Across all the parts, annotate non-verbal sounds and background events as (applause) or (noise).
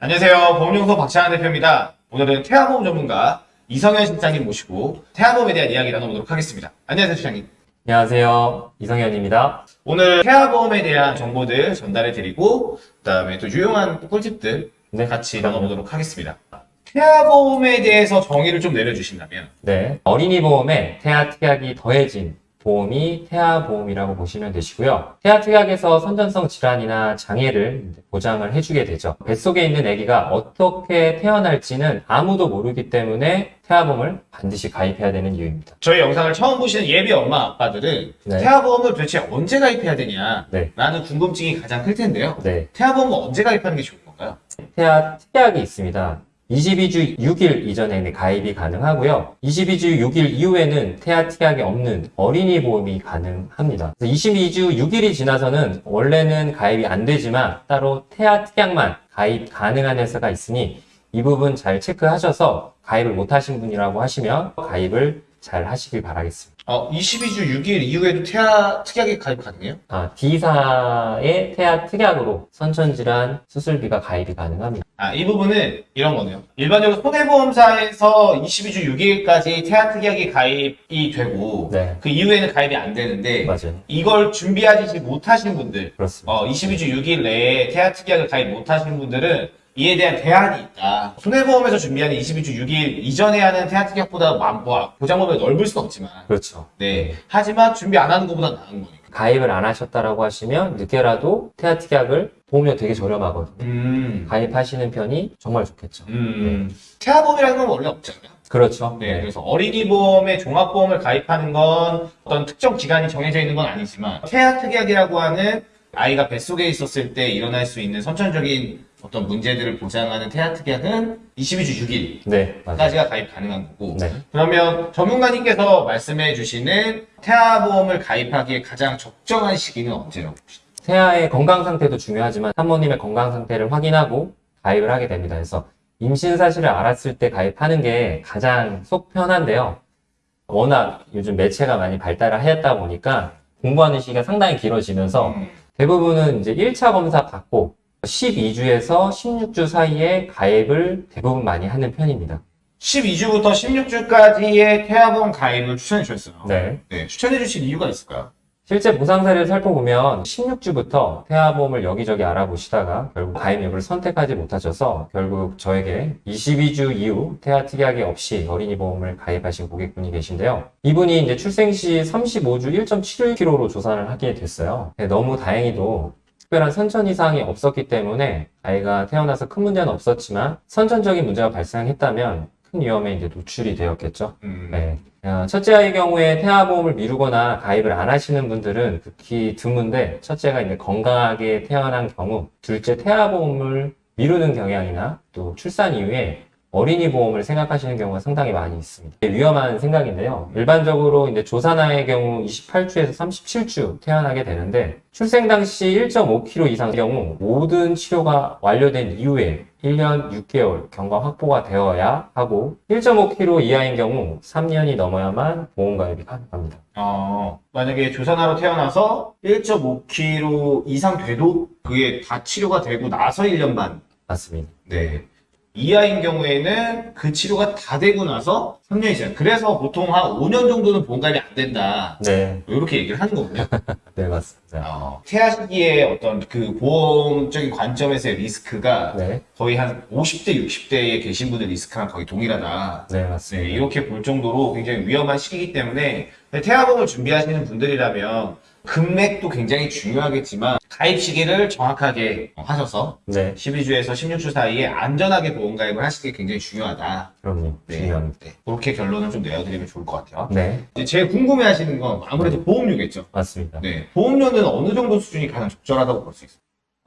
안녕하세요. 보험연구소 박찬환 대표입니다. 오늘은 태아보험 전문가 이성현 실장님 모시고 태아보험에 대한 이야기 나눠보도록 하겠습니다. 안녕하세요, 실장님. 안녕하세요. 이성현입니다. 오늘 태아보험에 대한 정보들 전달해 드리고 그다음에 또 유용한 꿀팁들 네. 같이 나눠보도록 하겠습니다. 태아보험에 대해서 정의를 좀 내려주신다면 네. 어린이 보험에 태아 특약이 더해진 보험이 태아 보험이라고 보시면 되시고요. 태아 특약에서 선전성 질환이나 장애를 보장을 해주게 되죠. 뱃속에 있는 아기가 어떻게 태어날지는 아무도 모르기 때문에 태아보험을 반드시 가입해야 되는 이유입니다. 저희 영상을 처음 보시는 예비 엄마 아빠들은 네. 태아보험을 도대체 언제 가입해야 되냐 네. 라는 궁금증이 가장 클 텐데요. 네. 태아보험은 언제 가입하는 게 좋은 건가요? 태아 특약이 있습니다. 22주 6일 이전에는 가입이 가능하고요. 22주 6일 이후에는 태아 특약이 없는 어린이 보험이 가능합니다. 그래서 22주 6일이 지나서는 원래는 가입이 안 되지만 따로 태아 특약만 가입 가능한 회사가 있으니 이 부분 잘 체크하셔서 가입을 못 하신 분이라고 하시면 가입을 잘 하시길 바라겠습니다. 어, 22주 6일 이후에도 태아 특약이 가입 가능해요? 아, D사의 태아 특약으로 선천질환 수술비가 가입이 가능합니다. 아, 이 부분은 이런 거네요. 일반적으로 손해보험사에서 22주 6일까지 태아 특약이 가입이 되고 네, 그 이후에는 가입이 안 되는데 맞아요. 이걸 준비하지 못하신 분들 그렇습니다. 어, 22주 6일 내에 태아 특약을 가입 못하신 분들은 이에 대한 대안이 있다. 손해보험에서 준비하는 22주 6일 이전에 하는 태아 특약보다 마- 뭐, 보장범위가 넓을 수는 없지만 그렇죠. 네. 하지만 준비 안 하는 것보다 나은 거니까. 가입을 안 하셨다라고 하시면 늦게라도 태아 특약을 보험료 되게 저렴하거든요. 음. 가입하시는 편이 정말 좋겠죠. 음. 태아보험이라는 건 원래 없잖아요. 그렇죠. 네, 그래서 어린이 보험에 종합보험을 가입하는 건 어떤 특정 기간이 정해져 있는 건 아니지만 태아 특약이라고 하는 아이가 뱃속에 있었을 때 일어날 수 있는 선천적인 어떤 문제들을 보장하는 태아 특약은 22주 6일까지가 네. 가입 가능한 거고 네. 그러면 전문가님께서 말씀해 주시는 태아 보험을 가입하기에 가장 적정한 시기는 언제라고 보시나요? 태아의 건강 상태도 중요하지만 산모님의 건강 상태를 확인하고 가입을 하게 됩니다. 그래서 임신 사실을 알았을 때 가입하는 게 가장 속 편한데요. 워낙 요즘 매체가 많이 발달을 하였다 보니까 공부하는 시기가 상당히 길어지면서 음. 대부분은 이제 1차 검사 받고 12주에서 16주 사이에 가입을 대부분 많이 하는 편입니다. 12주부터 16주까지의 태아보험 가입을 추천해 주셨어요. 네. 네, 추천해 주신 이유가 있을까요? 실제 보상 사례를 살펴보면 16주부터 태아보험을 여기저기 알아보시다가 결국 가입 여부를 선택하지 못하셔서 결국 저에게 22주 이후 태아 특약이 없이 어린이 보험을 가입하신 고객분이 계신데요. 이분이 이제 출생 시 35주 1.71kg로 조산을 하게 됐어요. 네, 너무 다행히도 특별한 선천 이상이 없었기 때문에 아이가 태어나서 큰 문제는 없었지만 선천적인 문제가 발생했다면 큰 위험에 이제 노출이 되었겠죠. 음. 네. 어, 첫째 아이 경우에 태아보험을 미루거나 가입을 안 하시는 분들은 극히 드문데 첫째가 이제 건강하게 태어난 경우 둘째 태아보험을 미루는 경향이나 또 출산 이후에 어린이 보험을 생각하시는 경우가 상당히 많이 있습니다. 위험한 생각인데요. 일반적으로 이제 조산아의 경우 28주에서 37주 태어나게 되는데 출생 당시 1.5kg 이상 경우 모든 치료가 완료된 이후에 1년 6개월 경과 확보가 되어야 하고 1.5kg 이하인 경우 3년이 넘어야만 보험 가입이 가능합니다. 어, 만약에 조산아로 태어나서 1.5kg 이상 돼도 그게 다 치료가 되고 나서 1년 반. 맞습니다. 네. 이하인 경우에는 그 치료가 다 되고 나서 3년이 지나. 그래서 보통 한 5년 정도는 보험가입이 안 된다. 네, 이렇게 얘기를 하는 거군요. (laughs) 네 맞습니다. 어, 태아 시기에 어떤 그 보험적인 관점에서의 리스크가 네, 거의 한 50대, 60대에 계신 분들 리스크랑 거의 동일하다. 네 네, 맞습니다. 이렇게 볼 정도로 굉장히 위험한 시기이기 때문에 태아보험을 준비하시는 분들이라면 금액도 굉장히 중요하겠지만 가입 시기를 정확하게 하셔서 네, 12주에서 16주 사이에 안전하게 보험 가입을 하시는 게 굉장히 중요하다. 그럼요. 네. 중요합니다. 네, 그렇게 결론을 좀 내어드리면 좋을 것 같아요. 네, 이제 제일 궁금해 하시는 건 아무래도 보험료겠죠. 맞습니다. 네, 보험료는 어느 정도 수준이 가장 적절하다고 볼 수 있어요?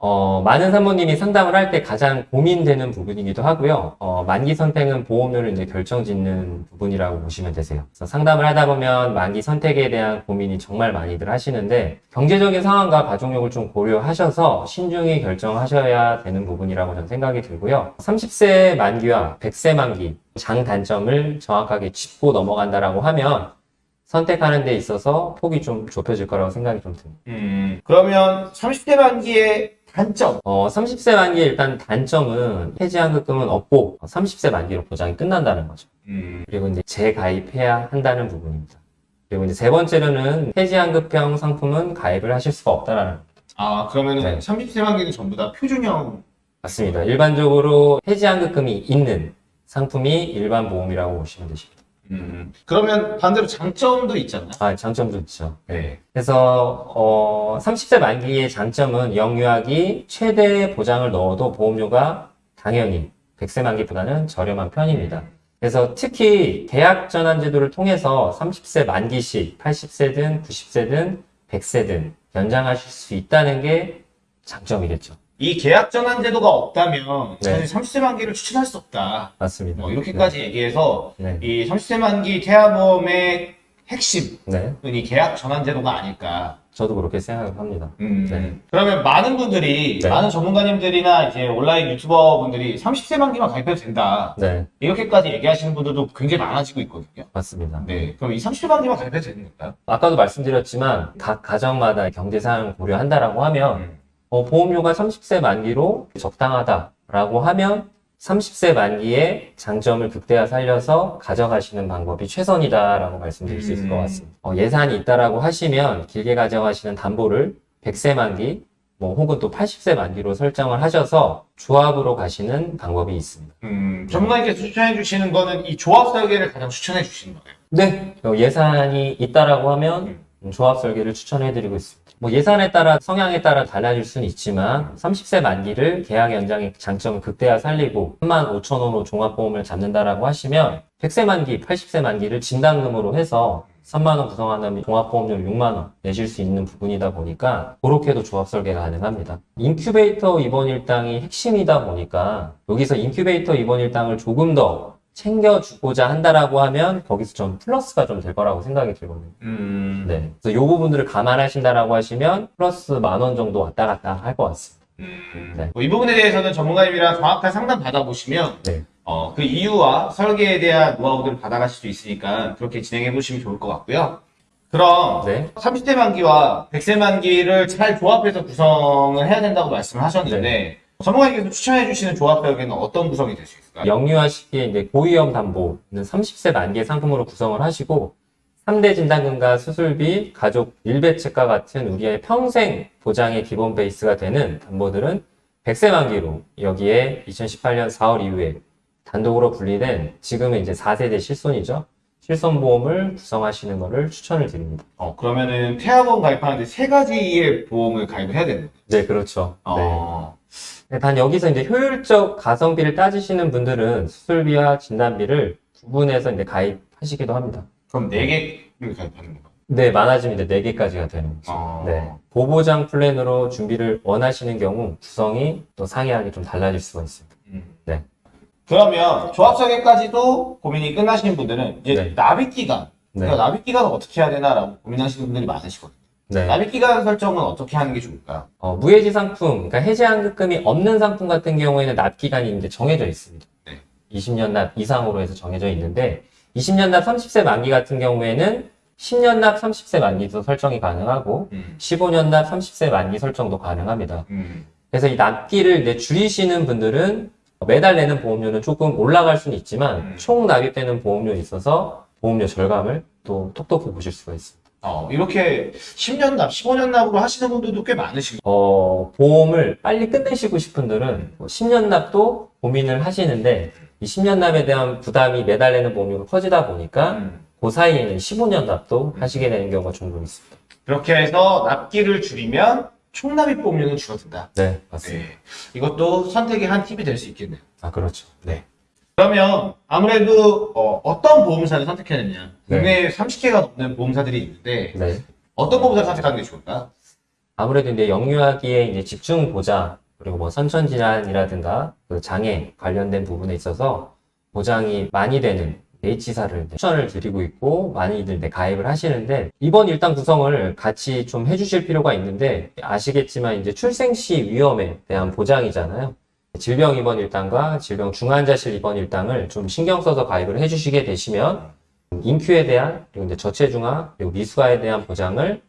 어, 많은 산모님이 상담을 할 때 가장 고민되는 부분이기도 하고요. 어, 만기 선택은 보험료를 이제 결정짓는 부분이라고 보시면 되세요. 그래서 상담을 하다 보면 만기 선택에 대한 고민이 정말 많이들 하시는데 경제적인 상황과 가족력을 좀 고려하셔서 신중히 결정하셔야 되는 부분이라고 저는 생각이 들고요. 30세 만기와 100세 만기 장단점을 정확하게 짚고 넘어간다라고 하면 선택하는 데 있어서 폭이 좀 좁혀질 거라고 생각이 좀 듭니다. 음, 그러면 30대 만기에 단점. 어, 30세 만기의 일단 단점은 해지환급금은 없고 30세 만기로 보장이 끝난다는 거죠. 음. 그리고 이제 재가입해야 한다는 부분입니다. 그리고 이제 세 번째로는 해지환급형 상품은 가입을 하실 수가 없다라는 거. 아, 그러면 은 네. 30세 만기는 전부 다 표준형. 맞습니다. 일반적으로 해지환급금이 있는 상품이 일반 보험이라고 보시면 되십니다. 음. 그러면 반대로 장점도 있잖아요. 아, 장점도 있죠. 네. 그래서 어, 30세 만기의 장점은 영유아기 최대 보장을 넣어도 보험료가 당연히 100세 만기보다는 저렴한 편입니다. 그래서 특히 계약 전환 제도를 통해서 30세 만기 시 80세든 90세든 100세든 연장하실 수 있다는 게 장점이겠죠. 이 계약 전환 제도가 없다면 네. 사실 30세 만기를 추천할 수 없다. 맞습니다. 뭐 이렇게까지 얘기해서 네. 이 30세 만기 태아보험의 핵심은 네. 이 계약 전환 제도가 아닐까. 저도 그렇게 생각을 합니다. 음. 네. 그러면 많은 분들이 네. 많은 전문가님들이나 이제 온라인 유튜버 분들이 30세 만기만 가입해도 된다. 네. 이렇게까지 얘기하시는 분들도 굉장히 많아지고 있거든요. 맞습니다. 네. 그럼 이 30세 만기만 가입해도 되는 건가요? 아까도 말씀드렸지만 각 가정마다 경제 상황을 고려한다라고 하면 어, 보험료가 30세 만기로 적당하다라고 하면 30세 만기에 장점을 극대화 살려서 가져가시는 방법이 최선이다라고 말씀드릴 수 있을 것 같습니다. 어, 예산이 있다라고 하시면 길게 가져가시는 담보를 100세 만기 뭐 혹은 또 80세 만기로 설정을 하셔서 조합으로 가시는 방법이 있습니다. 음, 전문가님께서 추천해 주시는 거는 이 조합 설계를 가장 추천해 주시는 거예요. 네. 어, 예산이 있다라고 하면 음, 조합 설계를 추천해 드리고 있습니다. 뭐 예산에 따라 성향에 따라 달라질 수는 있지만 30세 만기를 계약 연장의 장점을 극대화 살리고 3만 5천 원으로 종합보험을 잡는다라고 하시면 100세 만기, 80세 만기를 진단금으로 해서 3만 원 구성하는 종합보험료 6만 원 내실 수 있는 부분이다 보니까 그렇게도 조합 설계가 가능합니다. 인큐베이터 입원 일당이 핵심이다 보니까 여기서 인큐베이터 입원 일당을 조금 더 챙겨주고자 한다라고 하면 거기서 좀 플러스가 좀 될 거라고 생각이 들거든요. 음, 네. 그래서 요 부분들을 감안하신다라고 하시면 플러스 만 원 정도 왔다 갔다 할 것 같습니다. 음. 네. 뭐 이 부분에 대해서는 전문가님이랑 정확한 상담 받아보시면 네. 어, 그 이유와 설계에 대한 노하우들을 받아가실 수 있으니까 그렇게 진행해 보시면 좋을 것 같고요. 그럼 네. 30대 만기와 100세 만기를 잘 조합해서 구성을 해야 된다고 말씀을 하셨는데 네. 전문가님께서 추천해 주시는 조합 설계는 어떤 구성이 될 수 있을까요? 영유아 시기에 이제 고위험 담보는 30세 만기의 상품으로 구성을 하시고 3대 진단금과 수술비, 가족 일배책과 같은 우리의 평생 보장의 기본 베이스가 되는 담보들은 100세 만기로 여기에 2018년 4월 이후에 단독으로 분리된 지금은 이제 4세대 실손이죠. 실손보험을 구성하시는 것을 추천을 드립니다. 어, 그러면은 태아보험 가입하는데 세 가지의 보험을 가입을 해야 되는 거예요. 네, 그렇죠. 네. 어, 네, 단 여기서 이제 효율적 가성비를 따지시는 분들은 수술비와 진단비를 구분해서 이제 가입하시기도 합니다. 그럼 네 개를 가입하는 건가요? 네, 많아지면 이제 4개까지가 되는 거죠. 어. 네. 보보장 플랜으로 준비를 원하시는 경우 구성이 또 상이하게 좀 달라질 수가 있습니다. 음. 네. 그러면 조합 설계까지도 고민이 끝나시는 분들은 이제 네. 납입 기간, 네. 그러니까 납입 기간을 어떻게 해야 되나라고 고민하시는 분들이 많으시거든요. 네. 납입 기간 설정은 어떻게 하는 게 좋을까요? 어, 무해지 상품, 그러니까 해지 환급금이 없는 상품 같은 경우에는 납 기간이 이제 정해져 있습니다. 네. 20년 납 이상으로 해서 정해져 있는데 20년 납 30세 만기 같은 경우에는 10년 납 30세 만기도 설정이 가능하고 음. 15년 납 30세 만기 설정도 가능합니다. 음. 그래서 이 납기를 이제 줄이시는 분들은 매달 내는 보험료는 조금 올라갈 수는 있지만 음. 총 납입되는 보험료에 있어서 보험료 절감을 또 톡톡히 보실 수가 있습니다. 어, 이렇게 10년 납, 15년 납으로 하시는 분들도 꽤 많으시고. 어, 보험을 빨리 끝내시고 싶은 분들은 뭐 10년 납도 고민을 하시는데 이 10년 납에 대한 부담이 매달 내는 보험료가 커지다 보니까 음. 그 사이에는 15년 납도 하시게 되는 경우가 종종 있습니다. 그렇게 해서 납기를 줄이면 총 납입 보험료는 줄어든다. 네, 맞습니다. 네. 이것도 선택의 한 팁이 될 수 있겠네요. 아, 그렇죠. 네. 그러면 아무래도 어, 떤 보험사를 선택해야 되냐. 네. 국내에 30개가 넘는 보험사들이 있는데 네. 어떤 보험사를 선택하는 게 좋을까요? 아무래도 이제 영유아기에 이제 집중 보장 그리고 뭐 선천 질환이라든가 그 장애 관련된 부분에 있어서 보장이 많이 되는 H사를 추천을 드리고 있고 많이들 이제 가입을 하시는데 이번 일당 구성을 같이 좀 해주실 필요가 있는데 아시겠지만 이제 출생 시 위험에 대한 보장이잖아요. 질병 입원 일당과 질병 중환자실 입원 일당을 좀 신경 써서 가입을 해주시게 되시면 인큐에 대한 그리고 이제 저체중아 그리고 미수아에 대한 보장을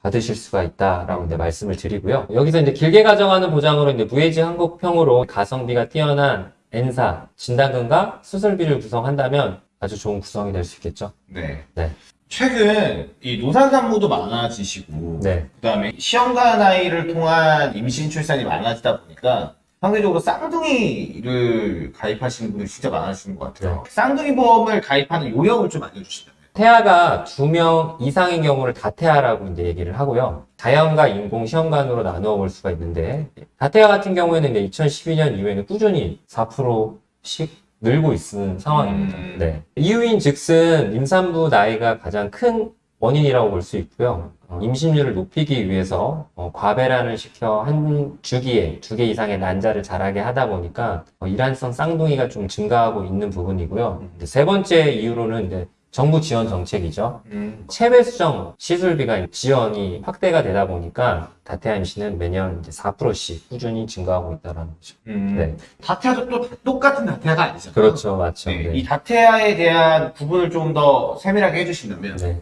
받으실 수가 있다라고 이제 말씀을 드리고요. 여기서 이제 길게 가정하는 보장으로 이제 무해지 한국평으로 가성비가 뛰어난 N사 진단금과 수술비를 구성한다면 아주 좋은 구성이 될 수 있겠죠. 네. 네. 최근 이 노산 산모도 많아지시고 네. 그다음에 시험관 아이를 통한 임신 출산이 많아지다 보니까 상대적으로 쌍둥이를 가입하시는 분들이 진짜 많아지는 것 같아요. 쌍둥이 보험을 가입하는 요령을 좀 알려주시다면. 태아가 두 명 이상인 경우를 다태아라고 이제 얘기를 하고요. 자연과 인공 시험관으로 나누어 볼 수가 있는데, 다태아 같은 경우에는 이제 2012년 이후에는 꾸준히 4%씩 늘고 있는 상황입니다. 음. 네. 이유인 즉슨 임산부 나이가 가장 큰 원인이라고 볼 수 있고요. 어, 임신율을 높이기 위해서 어, 과배란을 시켜 한 주기에 두 개 이상의 난자를 자라게 하다 보니까 어, 일란성 쌍둥이가 좀 증가하고 있는 부분이고요. 세 번째 이유로는 이제 정부 지원 정책이죠. 음. 체외 수정 시술비가 지원이 확대가 되다 보니까 다태아 임신은 매년 이제 4%씩 꾸준히 증가하고 있다는 거죠. 음. 네. 다태아도 또 똑같은 다태아가 아니잖아요. 그렇죠, 맞죠. 네. 네. 이 다태아에 대한 구분을 좀 더 세밀하게 해주신다면. 네.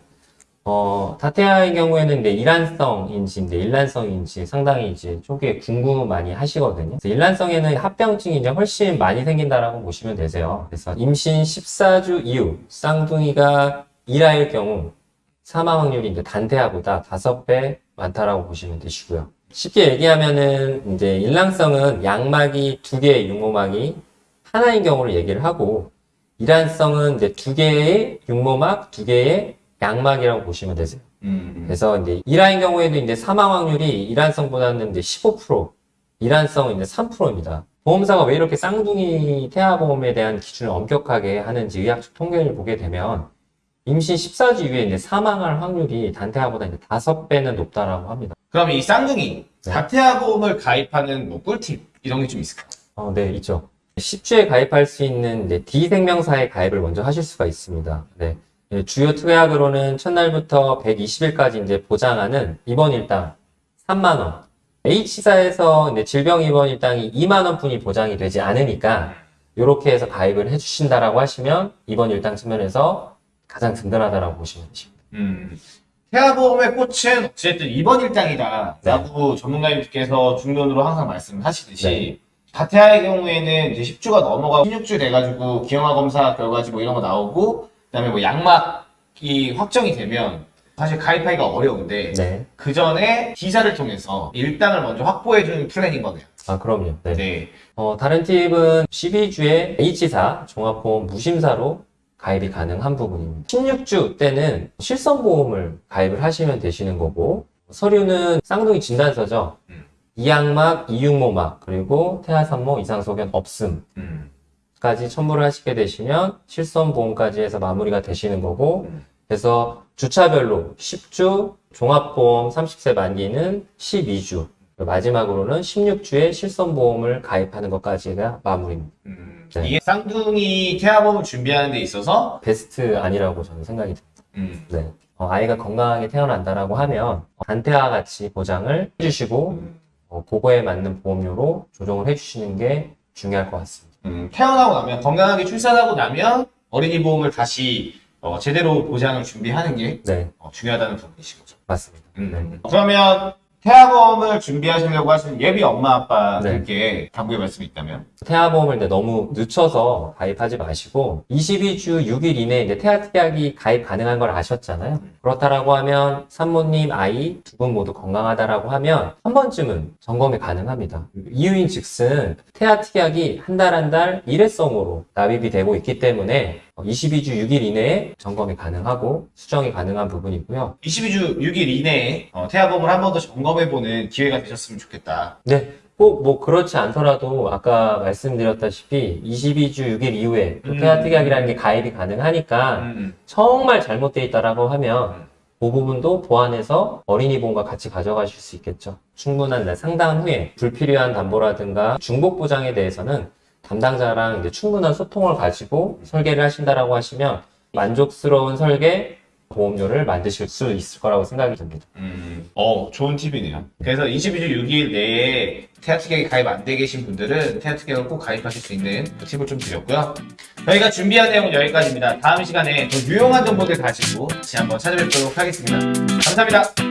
어, 다태아의 경우에는 이제 일란성 인지, 이제 일란성 인지 상당히 이제 초기에 궁금 많이 하시거든요. 그래서 일란성에는 합병증이 이제 훨씬 많이 생긴다라고 보시면 되세요. 그래서 임신 14주 이후 쌍둥이가 일화일 경우 사망 확률이 이제 단태아보다 5배 많다라고 보시면 되시고요. 쉽게 얘기하면은 이제 일란성은 양막이 두 개의 육모막이 하나인 경우를 얘기를 하고 일란성은 이제 두 개의 육모막, 두 개의 양막이라고 보시면 되세요. 음. 그래서 이제 일화인 경우에도 이제 사망 확률이 일환성보다는 이제 15%, 일환성은 이제 3%입니다. 보험사가 왜 이렇게 쌍둥이 태아보험에 대한 기준을 엄격하게 하는지 의학적 통계를 보게 되면 임신 14주 이후에 이제 사망할 확률이 단태아보다 이제 5배는 높다라고 합니다. 그럼 이 쌍둥이 네. 다태아 보험을 가입하는 뭐 꿀팁 이런 게 좀 있을까요? 어, 네, 있죠. 10주에 가입할 수 있는 D생명사에 가입을 먼저 하실 수가 있습니다. 네. 예, 주요 특약으로는 첫날부터 120일까지 이제 보장하는 입원 일당 3만원. H사에서 이제 질병 입원 일당이 2만원 뿐이 보장이 되지 않으니까, 이렇게 해서 가입을 해주신다라고 하시면, 입원 일당 측면에서 가장 든든하다라고 보시면 되십니다. 음. 태아보험의 꽃은 어쨌든 입원 일당이다 네. 라고 전문가님께서 중론으로 항상 말씀하시듯이 네. 다태아의 경우에는 이제 10주가 넘어가 16주 돼가지고 기형아 검사 결과지 뭐 이런 거 나오고 그다음에 뭐 양막이 확정이 되면 사실 가입하기가 어려운데 네. 그 전에 기사를 통해서 일당을 먼저 확보해주는 플랜인 거네요. 아, 그럼요. 네. 네. 어, 다른 팁은 12주에 H사 종합보험 무심사로 가입이 가능한 부분입니다. 16주 때는 실손보험을 가입을 하시면 되시는 거고 서류는 쌍둥이 진단서죠. 음. 이양막, 이육모막, 그리고 태아산모 이상소견 없음 까지 음. 첨부를 하시게 되시면 실손보험까지 해서 마무리가 되시는 거고 음. 그래서 주차별로 10주, 종합보험 30세 만기는 12주, 마지막으로는 16주에 실손보험을 가입하는 것까지가 마무리입니다. 음. 네. 이게 쌍둥이 태아보험을 준비하는 데 있어서 베스트 아니라고 저는 생각이 듭니다. 음. 네. 어, 아이가 건강하게 태어난다라고 하면 단태아 같이 보장을 해주시고 음. 어, 그거에 맞는 보험료로 조정을 해주시는 게 중요할 것 같습니다. 음, 태어나고 나면 건강하게 출산하고 나면 어린이 보험을 다시 어, 제대로 보장을 준비하는 게 네, 어, 중요하다는 부분이신 거죠. 맞습니다. 음. 그러면 태아보험을 준비하시려고 하시는 예비 엄마 아빠들께 당부의 말씀이 있다면 태아보험을 이제 너무 늦춰서 가입하지 마시고 22주 6일 이내에 이제 태아 특약이 가입 가능한 걸 아셨잖아요. 그렇다라고 하면 산모님 아이 두 분 모두 건강하다라고 하면 한 번쯤은 점검이 가능합니다. 이유인 즉슨 태아 특약이 한 달 한달 일회성으로 납입이 되고 있기 때문에 22주 6일 이내에 점검이 가능하고 수정이 가능한 부분이고요. 22주 6일 이내에 어, 태아보험을 한 번 더 점검해보는 기회가 되셨으면 좋겠다. 네. 꼭 뭐 그렇지 않더라도 아까 말씀드렸다시피 22주 6일 이후에 또 음. 태아 특약이라는 게 가입이 가능하니까 음. 정말 잘못되어 있다라고 하면 그 부분도 보완해서 어린이 보험과 같이 가져가실 수 있겠죠. 충분한 날 상담 후에 불필요한 담보라든가 중복 보장에 대해서는 담당자랑 이제 충분한 소통을 가지고 설계를 하신다라고 하시면 만족스러운 설계 보험료를 만드실 수 있을 거라고 생각이 듭니다. 음, 어, 좋은 팁이네요. 그래서 22주 6일 내에 태아특약이 가입 안 돼 계신 분들은 태아특약을 꼭 가입하실 수 있는 그 팁을 좀 드렸고요. 저희가 준비한 내용은 여기까지입니다. 다음 시간에 더 유용한 정보들 가지고 다시 한번 찾아뵙도록 하겠습니다. 감사합니다.